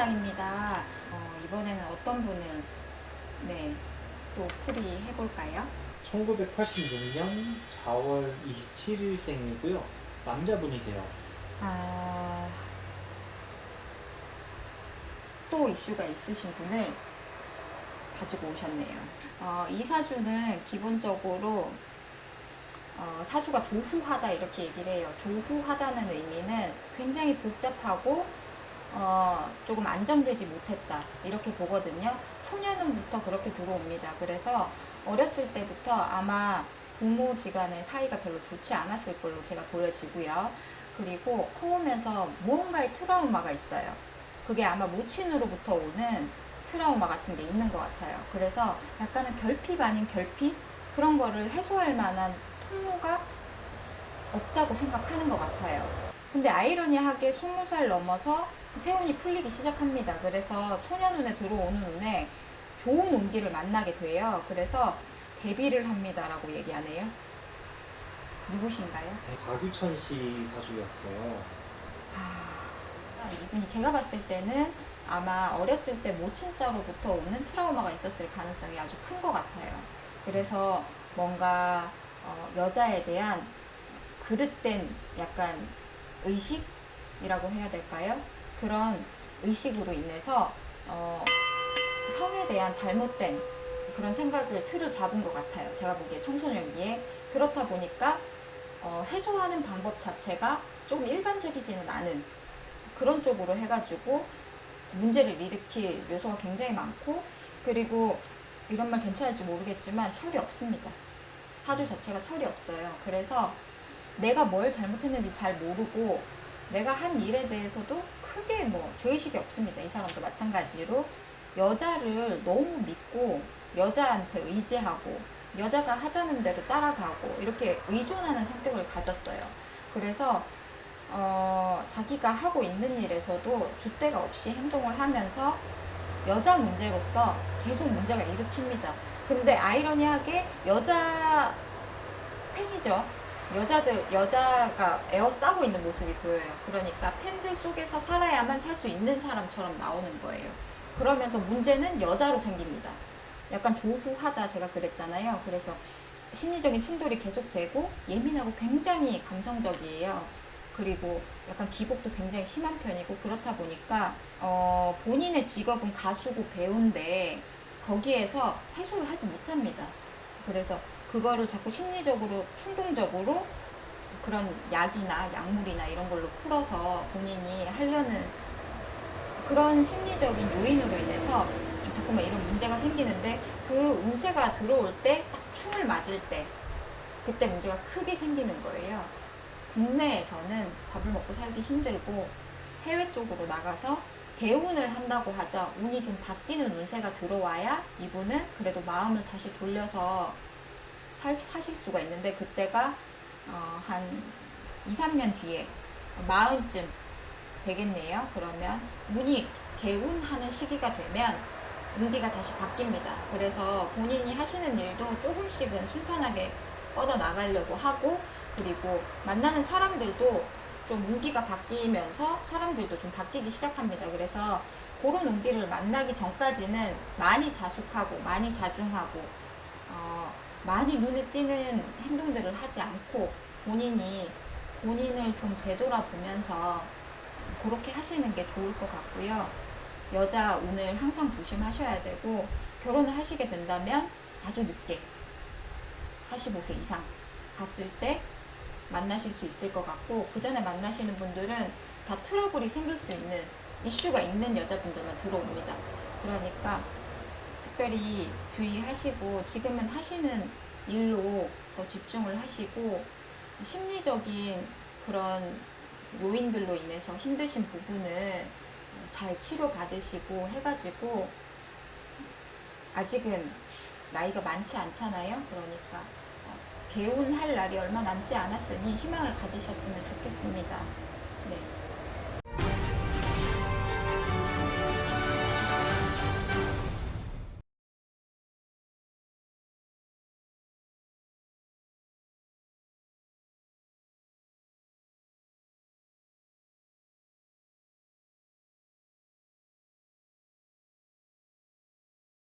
상담당입니다. 어, 이번에는 어떤 분을 네, 또 풀이 해볼까요? 1986년 4월 27일생이고요. 남자분이세요. 아, 또 이슈가 있으신 분을 가지고 오셨네요. 어, 이 사주는 기본적으로 어, 사주가 조후하다 이렇게 얘기를 해요. 조후하다는 의미는 굉장히 복잡하고 어, 조금 안정되지 못했다 이렇게 보거든요. 초년운부터 그렇게 들어옵니다. 그래서 어렸을 때부터 아마 부모지간의 사이가 별로 좋지 않았을 걸로 제가 보여지고요. 그리고 커오면서 무언가의 트라우마가 있어요. 그게 아마 모친으로부터 오는 트라우마 같은 게 있는 것 같아요. 그래서 약간은 결핍 아닌 결핍? 그런 거를 해소할 만한 통로가 없다고 생각하는 것 같아요. 근데 아이러니하게 20살 넘어서 세운이 풀리기 시작합니다. 그래서 초년운에 들어오는 운에 좋은 운기를 만나게 돼요. 그래서 데뷔를 합니다라고 얘기하네요. 누구신가요? 박유천 씨 사주였어요. 아, 이분이 제가 봤을 때는 아마 어렸을 때 모친자로부터 오는 트라우마가 있었을 가능성이 아주 큰 것 같아요. 그래서 뭔가 어, 여자에 대한 그릇된 약간 의식이라고 해야 될까요? 그런 의식으로 인해서 어, 성에 대한 잘못된 그런 생각을 틀을 잡은 것 같아요. 제가 보기에 청소년기에 그렇다 보니까 어, 해소하는 방법 자체가 조금 일반적이지는 않은 그런 쪽으로 해가지고 문제를 일으킬 요소가 굉장히 많고 그리고 이런 말 괜찮을지 모르겠지만 철이 없습니다. 사주 자체가 철이 없어요. 그래서 내가 뭘 잘못했는지 잘 모르고 내가 한 일에 대해서도 뭐 죄의식이 없습니다. 이 사람도 마찬가지로 여자를 너무 믿고 여자한테 의지하고 여자가 하자는 대로 따라가고 이렇게 의존하는 성격을 가졌어요. 그래서 어, 자기가 하고 있는 일에서도 줏대가 없이 행동을 하면서 여자 문제로서 계속 문제가 일으킵니다. 근데 아이러니하게 여자 팬이죠. 여자들, 여자가 에어싸고 있는 모습이 보여요. 그러니까 팬들 속에서 살아야만 살 수 있는 사람처럼 나오는 거예요. 그러면서 문제는 여자로 생깁니다. 약간 조후하다 제가 그랬잖아요. 그래서 심리적인 충돌이 계속되고 예민하고 굉장히 감성적이에요. 그리고 약간 기복도 굉장히 심한 편이고 그렇다 보니까 어, 본인의 직업은 가수고 배우인데 거기에서 해소를 하지 못합니다. 그래서 그거를 자꾸 심리적으로 충동적으로 그런 약이나 약물이나 이런 걸로 풀어서 본인이 하려는 그런 심리적인 요인으로 인해서 자꾸만 이런 문제가 생기는데 그 운세가 들어올 때 딱 충을 맞을 때 그때 문제가 크게 생기는 거예요. 국내에서는 밥을 먹고 살기 힘들고 해외 쪽으로 나가서 개운을 한다고 하죠. 운이 좀 바뀌는 운세가 들어와야 이분은 그래도 마음을 다시 돌려서 살, 하실 수가 있는데 그때가 어, 한 2, 3년 뒤에 마흔쯤 되겠네요. 그러면 운이 개운하는 시기가 되면 운기가 다시 바뀝니다. 그래서 본인이 하시는 일도 조금씩은 순탄하게 뻗어 나가려고 하고 그리고 만나는 사람들도 좀 운기가 바뀌면서 사람들도 좀 바뀌기 시작합니다. 그래서 그런 운기를 만나기 전까지는 많이 자숙하고 많이 자중하고 어, 많이 눈에 띄는 행동들을 하지 않고 본인이 본인을 좀 되돌아보면서 그렇게 하시는 게 좋을 것 같고요. 여자 운을 항상 조심하셔야 되고 결혼을 하시게 된다면 아주 늦게 45세 이상 갔을 때 만나실 수 있을 것 같고 그 전에 만나시는 분들은 다 트러블이 생길 수 있는 이슈가 있는 여자분들만 들어옵니다. 그러니까 특별히 주의하시고 지금은 하시는 일로 더 집중을 하시고 심리적인 그런 요인들로 인해서 힘드신 부분은 잘 치료받으시고 해가지고 아직은 나이가 많지 않잖아요. 그러니까 어, 개운할 날이 얼마 남지 않았으니 희망을 가지셨으면 좋겠습니다. 네.